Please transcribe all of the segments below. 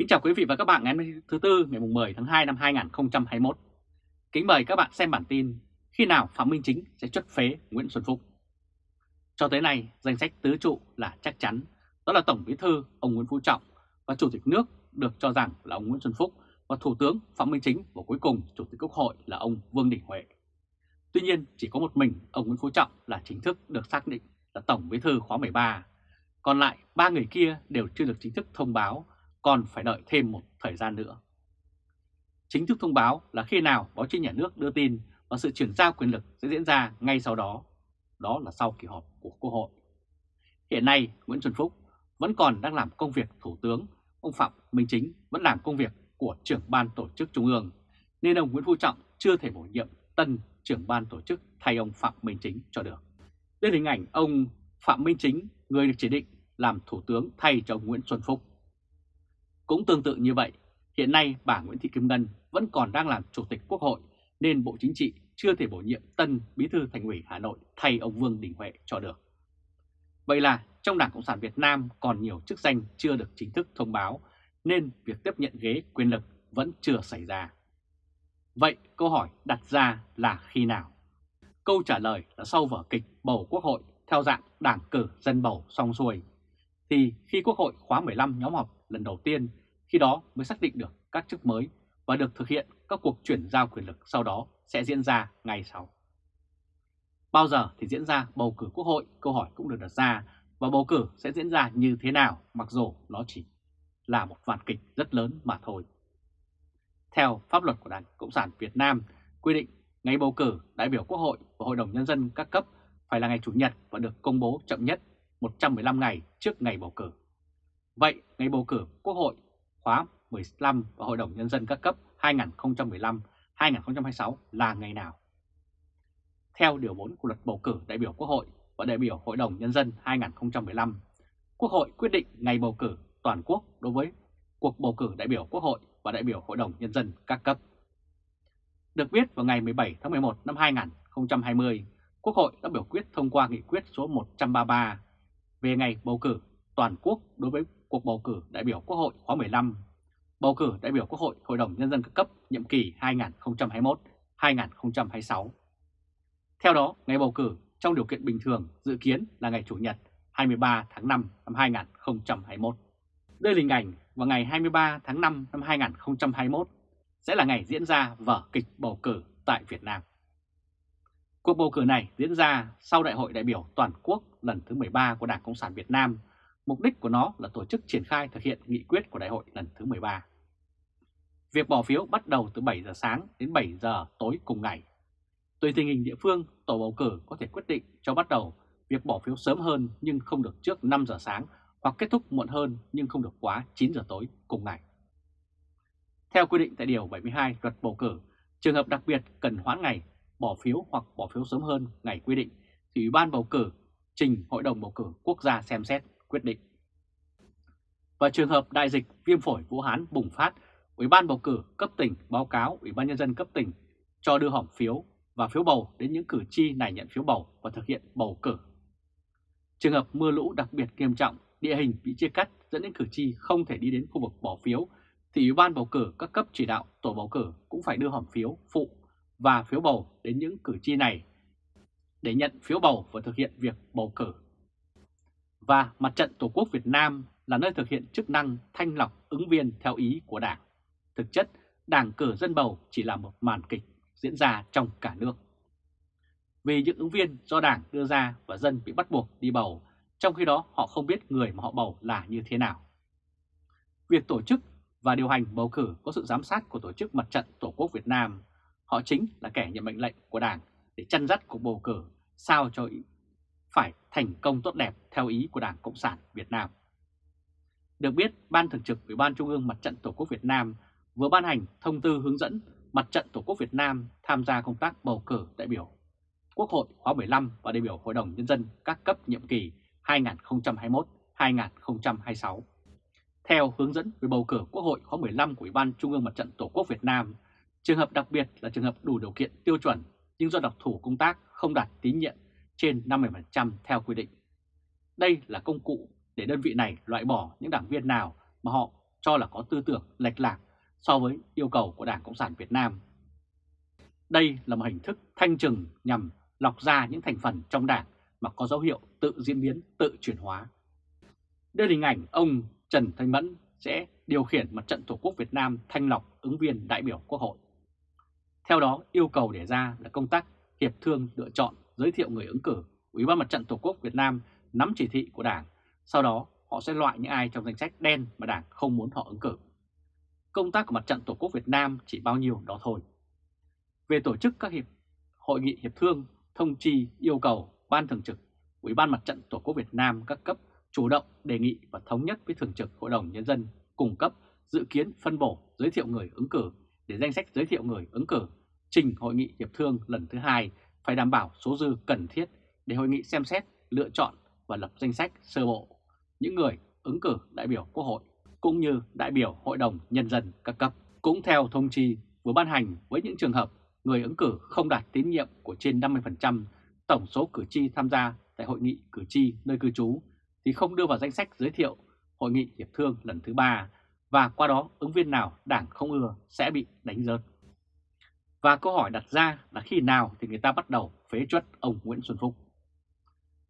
Kính chào quý vị và các bạn ngày thứ Tư ngày 10 tháng 2 năm 2021. Kính mời các bạn xem bản tin khi nào Phạm Minh Chính sẽ chất phế Nguyễn Xuân Phúc. Cho tới nay, danh sách tứ trụ là chắc chắn, đó là Tổng Bí thư ông Nguyễn Phú Trọng và Chủ tịch nước được cho rằng là ông Nguyễn Xuân Phúc và Thủ tướng Phạm Minh Chính và cuối cùng Chủ tịch Quốc hội là ông Vương Đình Huệ. Tuy nhiên, chỉ có một mình ông Nguyễn Phú Trọng là chính thức được xác định là Tổng Bí thư khóa 13, còn lại ba người kia đều chưa được chính thức thông báo còn phải đợi thêm một thời gian nữa. Chính thức thông báo là khi nào báo chí nhà nước đưa tin và sự chuyển giao quyền lực sẽ diễn ra ngay sau đó, đó là sau kỳ họp của Quốc hội. Hiện nay, Nguyễn Xuân Phúc vẫn còn đang làm công việc Thủ tướng, ông Phạm Minh Chính vẫn làm công việc của trưởng ban tổ chức Trung ương, nên ông Nguyễn Phú Trọng chưa thể bổ nhiệm tân trưởng ban tổ chức thay ông Phạm Minh Chính cho được. Đây là hình ảnh ông Phạm Minh Chính, người được chỉ định làm Thủ tướng thay cho ông Nguyễn Xuân Phúc. Cũng tương tự như vậy, hiện nay bà Nguyễn Thị Kim Ngân vẫn còn đang làm Chủ tịch Quốc hội nên Bộ Chính trị chưa thể bổ nhiệm tân Bí thư Thành ủy Hà Nội thay ông Vương Đình Huệ cho được. Vậy là trong Đảng Cộng sản Việt Nam còn nhiều chức danh chưa được chính thức thông báo nên việc tiếp nhận ghế quyền lực vẫn chưa xảy ra. Vậy câu hỏi đặt ra là khi nào? Câu trả lời là sau vở kịch bầu Quốc hội theo dạng đảng cử dân bầu xong xuôi. Thì khi Quốc hội khóa 15 nhóm họp lần đầu tiên khi đó mới xác định được các chức mới và được thực hiện các cuộc chuyển giao quyền lực sau đó sẽ diễn ra ngay sau. Bao giờ thì diễn ra bầu cử quốc hội, câu hỏi cũng được đặt ra và bầu cử sẽ diễn ra như thế nào mặc dù nó chỉ là một vạn kịch rất lớn mà thôi. Theo pháp luật của Đảng Cộng sản Việt Nam quy định ngày bầu cử đại biểu quốc hội và hội đồng nhân dân các cấp phải là ngày Chủ nhật và được công bố chậm nhất 115 ngày trước ngày bầu cử. Vậy ngày bầu cử quốc hội khóa 15 và Hội đồng Nhân dân các cấp 2015-2026 là ngày nào? Theo Điều 4 của luật bầu cử đại biểu Quốc hội và đại biểu Hội đồng Nhân dân 2015, Quốc hội quyết định ngày bầu cử toàn quốc đối với cuộc bầu cử đại biểu Quốc hội và đại biểu Hội đồng Nhân dân các cấp. Được biết vào ngày 17 tháng 11 năm 2020, Quốc hội đã biểu quyết thông qua nghị quyết số 133 về ngày bầu cử toàn quốc đối với cuộc bầu cử đại biểu Quốc hội khóa 15, bầu cử đại biểu Quốc hội Hội đồng Nhân dân các cấp nhiệm kỳ 2021-2026. Theo đó, ngày bầu cử trong điều kiện bình thường dự kiến là ngày Chủ nhật 23 tháng 5 năm 2021. Đây là hình ảnh vào ngày 23 tháng 5 năm 2021 sẽ là ngày diễn ra vở kịch bầu cử tại Việt Nam. Cuộc bầu cử này diễn ra sau Đại hội đại biểu toàn quốc lần thứ 13 của Đảng Cộng sản Việt Nam Mục đích của nó là tổ chức triển khai thực hiện nghị quyết của đại hội lần thứ 13. Việc bỏ phiếu bắt đầu từ 7 giờ sáng đến 7 giờ tối cùng ngày. Tùy tình hình địa phương, tổ bầu cử có thể quyết định cho bắt đầu việc bỏ phiếu sớm hơn nhưng không được trước 5 giờ sáng hoặc kết thúc muộn hơn nhưng không được quá 9 giờ tối cùng ngày. Theo quy định tại Điều 72 luật bầu cử, trường hợp đặc biệt cần hoãn ngày bỏ phiếu hoặc bỏ phiếu sớm hơn ngày quy định thì Ủy ban bầu cử trình Hội đồng bầu cử quốc gia xem xét quyết định. Và trường hợp đại dịch viêm phổi Vũ Hán bùng phát, Ủy ban bầu cử cấp tỉnh báo cáo Ủy ban nhân dân cấp tỉnh cho đưa hỏng phiếu và phiếu bầu đến những cử tri này nhận phiếu bầu và thực hiện bầu cử. Trường hợp mưa lũ đặc biệt nghiêm trọng, địa hình bị chia cắt dẫn đến cử tri không thể đi đến khu vực bỏ phiếu thì Ủy ban bầu cử các cấp chỉ đạo tổ bầu cử cũng phải đưa hòm phiếu phụ và phiếu bầu đến những cử tri này để nhận phiếu bầu và thực hiện việc bầu cử và Mặt trận Tổ quốc Việt Nam là nơi thực hiện chức năng thanh lọc ứng viên theo ý của Đảng. Thực chất, Đảng cử dân bầu chỉ là một màn kịch diễn ra trong cả nước. Vì những ứng viên do Đảng đưa ra và dân bị bắt buộc đi bầu, trong khi đó họ không biết người mà họ bầu là như thế nào. Việc tổ chức và điều hành bầu cử có sự giám sát của Tổ chức Mặt trận Tổ quốc Việt Nam. Họ chính là kẻ nhận mệnh lệnh của Đảng để chăn dắt cuộc bầu cử sao cho phải thành công tốt đẹp theo ý của Đảng Cộng sản Việt Nam. Được biết, Ban Thường trực Ủy ban Trung ương Mặt trận Tổ quốc Việt Nam vừa ban hành thông tư hướng dẫn Mặt trận Tổ quốc Việt Nam tham gia công tác bầu cử đại biểu Quốc hội khóa 15 và đại biểu Hội đồng Nhân dân các cấp nhiệm kỳ 2021-2026. Theo hướng dẫn về bầu cử Quốc hội khóa 15 của Ủy ban Trung ương Mặt trận Tổ quốc Việt Nam, trường hợp đặc biệt là trường hợp đủ điều kiện tiêu chuẩn nhưng do đặc thủ công tác không đạt tín nhiệm trên 50% theo quy định. Đây là công cụ để đơn vị này loại bỏ những đảng viên nào mà họ cho là có tư tưởng lệch lạc so với yêu cầu của Đảng Cộng sản Việt Nam. Đây là một hình thức thanh trừng nhằm lọc ra những thành phần trong đảng mà có dấu hiệu tự diễn biến, tự chuyển hóa. Đây là hình ảnh ông Trần Thanh Mẫn sẽ điều khiển mặt trận Tổ quốc Việt Nam thanh lọc ứng viên đại biểu Quốc hội. Theo đó, yêu cầu đề ra là công tác hiệp thương lựa chọn giới thiệu người ứng cử Ủy ban Mặt trận Tổ quốc Việt Nam nắm chỉ thị của Đảng, sau đó họ sẽ loại những ai trong danh sách đen mà Đảng không muốn họ ứng cử. Công tác của Mặt trận Tổ quốc Việt Nam chỉ bao nhiêu đó thôi. Về tổ chức các hiệp hội nghị hiệp thương, thông chi yêu cầu Ban Thường trực, Ủy ban Mặt trận Tổ quốc Việt Nam các cấp chủ động đề nghị và thống nhất với Thường trực Hội đồng Nhân dân cung cấp dự kiến phân bổ giới thiệu người ứng cử để danh sách giới thiệu người ứng cử trình Hội nghị Hiệp thương lần thứ hai phải đảm bảo số dư cần thiết để hội nghị xem xét, lựa chọn và lập danh sách sơ bộ những người ứng cử đại biểu Quốc hội cũng như đại biểu Hội đồng Nhân dân các cấp. Cũng theo thông chi vừa ban hành với những trường hợp người ứng cử không đạt tín nhiệm của trên 50% tổng số cử tri tham gia tại hội nghị cử tri nơi cư trú thì không đưa vào danh sách giới thiệu hội nghị hiệp thương lần thứ ba và qua đó ứng viên nào đảng không ưa sẽ bị đánh rớt. Và câu hỏi đặt ra là khi nào thì người ta bắt đầu phế truất ông Nguyễn Xuân Phúc.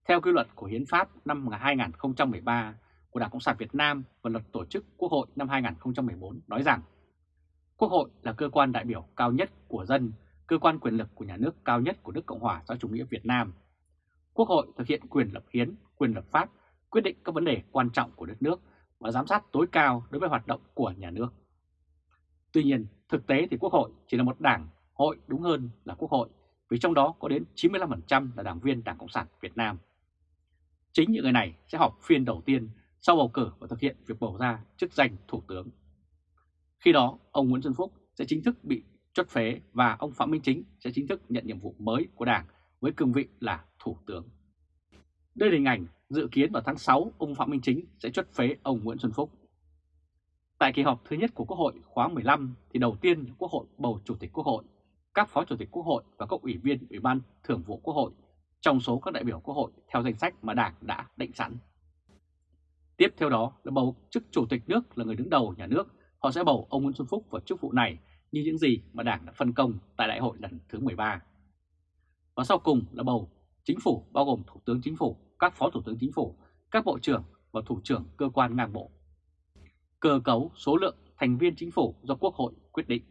Theo quy luật của Hiến pháp năm 2013 của Đảng Cộng sản Việt Nam và luật tổ chức Quốc hội năm 2014 nói rằng Quốc hội là cơ quan đại biểu cao nhất của dân, cơ quan quyền lực của nhà nước cao nhất của nước Cộng hòa xã chủ nghĩa Việt Nam. Quốc hội thực hiện quyền lập hiến, quyền lập pháp, quyết định các vấn đề quan trọng của đất nước và giám sát tối cao đối với hoạt động của nhà nước. Tuy nhiên, thực tế thì Quốc hội chỉ là một đảng hội đúng hơn là Quốc hội vì trong đó có đến 95% là đảng viên Đảng Cộng sản Việt Nam. Chính những người này sẽ họp phiên đầu tiên sau bầu cử và thực hiện việc bầu ra chức danh Thủ tướng. Khi đó, ông Nguyễn Xuân Phúc sẽ chính thức bị chốt phế và ông Phạm Minh Chính sẽ chính thức nhận nhiệm vụ mới của Đảng với cương vị là Thủ tướng. Đây là hình ảnh dự kiến vào tháng 6 ông Phạm Minh Chính sẽ chốt phế ông Nguyễn Xuân Phúc. Tại kỳ họp thứ nhất của Quốc hội khóa 15 thì đầu tiên Quốc hội bầu Chủ tịch Quốc hội, các Phó Chủ tịch Quốc hội và các ủy viên Ủy ban Thường vụ Quốc hội trong số các đại biểu Quốc hội theo danh sách mà Đảng đã định sẵn. Tiếp theo đó là bầu chức Chủ tịch nước là người đứng đầu nhà nước, họ sẽ bầu ông Nguyễn Xuân Phúc vào chức vụ này như những gì mà Đảng đã phân công tại đại hội lần thứ 13. Và sau cùng là bầu chính phủ bao gồm Thủ tướng Chính phủ, các Phó Thủ tướng Chính phủ, các Bộ trưởng và Thủ trưởng cơ quan ngang bộ. Cơ cấu số lượng thành viên chính phủ do Quốc hội quyết định.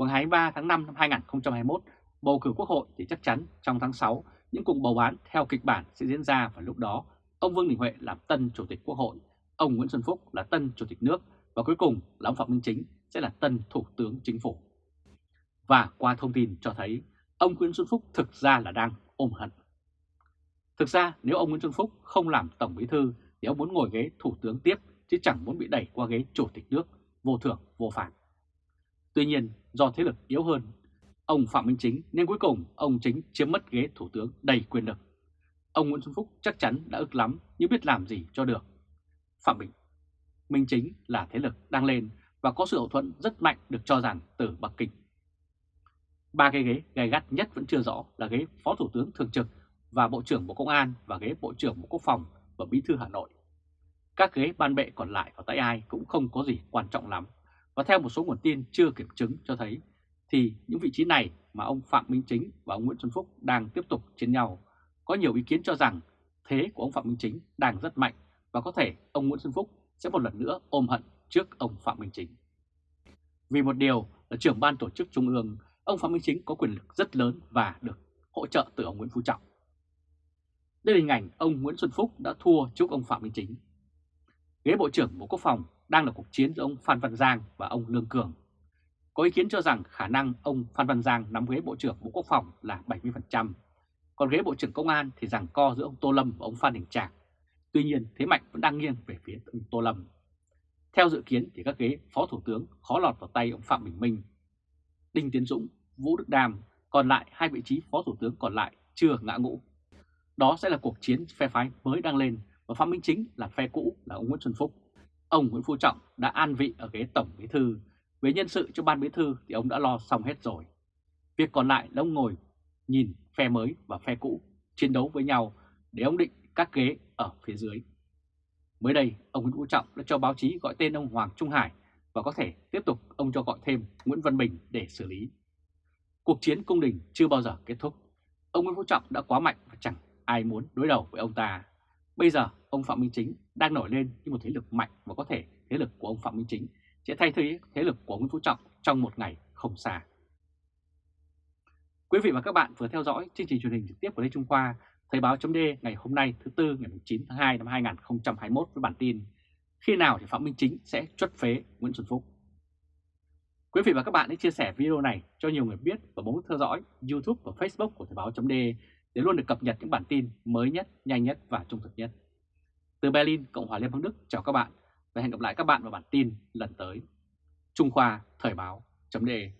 Vào ngày 23 tháng 5 năm 2021, bầu cử Quốc hội thì chắc chắn trong tháng 6 những cuộc bầu bán theo kịch bản sẽ diễn ra và lúc đó ông Vương Đình Huệ làm tân Chủ tịch Quốc hội, ông Nguyễn Xuân Phúc là tân Chủ tịch nước và cuối cùng là ông Phạm Minh Chính sẽ là tân Thủ tướng Chính phủ. Và qua thông tin cho thấy ông Nguyễn Xuân Phúc thực ra là đang ôm hận. Thực ra nếu ông Nguyễn Xuân Phúc không làm Tổng Bí Thư thì ông muốn ngồi ghế Thủ tướng tiếp chứ chẳng muốn bị đẩy qua ghế Chủ tịch nước vô thưởng vô phạt. Tuy nhiên, do thế lực yếu hơn, ông Phạm Minh Chính nên cuối cùng ông Chính chiếm mất ghế Thủ tướng đầy quyền lực. Ông Nguyễn Xuân Phúc chắc chắn đã ức lắm, nhưng biết làm gì cho được. Phạm Bình, Minh Chính là thế lực đang lên và có sự hậu thuẫn rất mạnh được cho rằng từ Bắc Kinh. Ba cái ghế gai gắt nhất vẫn chưa rõ là ghế Phó Thủ tướng Thường trực và Bộ trưởng Bộ Công an và ghế Bộ trưởng Bộ Quốc phòng và Bí thư Hà Nội. Các ghế ban bệ còn lại ở tay ai cũng không có gì quan trọng lắm. Và theo một số nguồn tin chưa kiểm chứng cho thấy thì những vị trí này mà ông Phạm Minh Chính và ông Nguyễn Xuân Phúc đang tiếp tục chiến nhau. Có nhiều ý kiến cho rằng thế của ông Phạm Minh Chính đang rất mạnh và có thể ông Nguyễn Xuân Phúc sẽ một lần nữa ôm hận trước ông Phạm Minh Chính. Vì một điều là trưởng ban tổ chức trung ương, ông Phạm Minh Chính có quyền lực rất lớn và được hỗ trợ từ ông Nguyễn Phú Trọng. Đây là hình ảnh ông Nguyễn Xuân Phúc đã thua trước ông Phạm Minh Chính. Ghế Bộ trưởng Bộ Quốc phòng đang là cuộc chiến giữa ông Phan Văn Giang và ông Lương Cường. Có ý kiến cho rằng khả năng ông Phan Văn Giang nắm ghế Bộ trưởng Bộ Quốc phòng là 70%, còn ghế Bộ trưởng Công an thì rằng co giữa ông Tô Lâm và ông Phan Đình Trạc. Tuy nhiên thế mạnh vẫn đang nghiêng về phía ông Tô Lâm. Theo dự kiến thì các ghế Phó Thủ tướng khó lọt vào tay ông Phạm Bình Minh, Đinh Tiến Dũng, Vũ Đức Đàm. còn lại hai vị trí Phó Thủ tướng còn lại chưa ngã ngũ. Đó sẽ là cuộc chiến phe phái mới đang lên và Phạm Minh Chính là phe cũ là ông Nguyễn Xuân Phúc. Ông Nguyễn Phú Trọng đã an vị ở ghế Tổng Bí Thư. Về nhân sự cho Ban Bí Thư thì ông đã lo xong hết rồi. Việc còn lại là ông ngồi nhìn phe mới và phe cũ chiến đấu với nhau để ông định các ghế ở phía dưới. Mới đây, ông Nguyễn Phú Trọng đã cho báo chí gọi tên ông Hoàng Trung Hải và có thể tiếp tục ông cho gọi thêm Nguyễn Văn Bình để xử lý. Cuộc chiến cung đình chưa bao giờ kết thúc. Ông Nguyễn Phú Trọng đã quá mạnh và chẳng ai muốn đối đầu với ông ta. Bây giờ, ông Phạm Minh Chính đang nổi lên như một thế lực mạnh và có thể thế lực của ông Phạm Minh Chính sẽ thay thế thế lực của Nguyễn Phú Trọng trong một ngày không xa. Quý vị và các bạn vừa theo dõi chương trình truyền hình trực tiếp của Lê Trung Khoa, Thời báo chấm ngày hôm nay thứ Tư ngày 9 tháng 2 năm 2021 với bản tin Khi nào thì Phạm Minh Chính sẽ chuất phế Nguyễn Xuân Phúc. Quý vị và các bạn hãy chia sẻ video này cho nhiều người biết và bấm theo dõi YouTube và Facebook của Thời báo chấm để để luôn được cập nhật những bản tin mới nhất, nhanh nhất và trung thực nhất. Từ Berlin, Cộng hòa Liên bang Đức chào các bạn và hẹn gặp lại các bạn vào bản tin lần tới. Trung Khoa Thời báo.de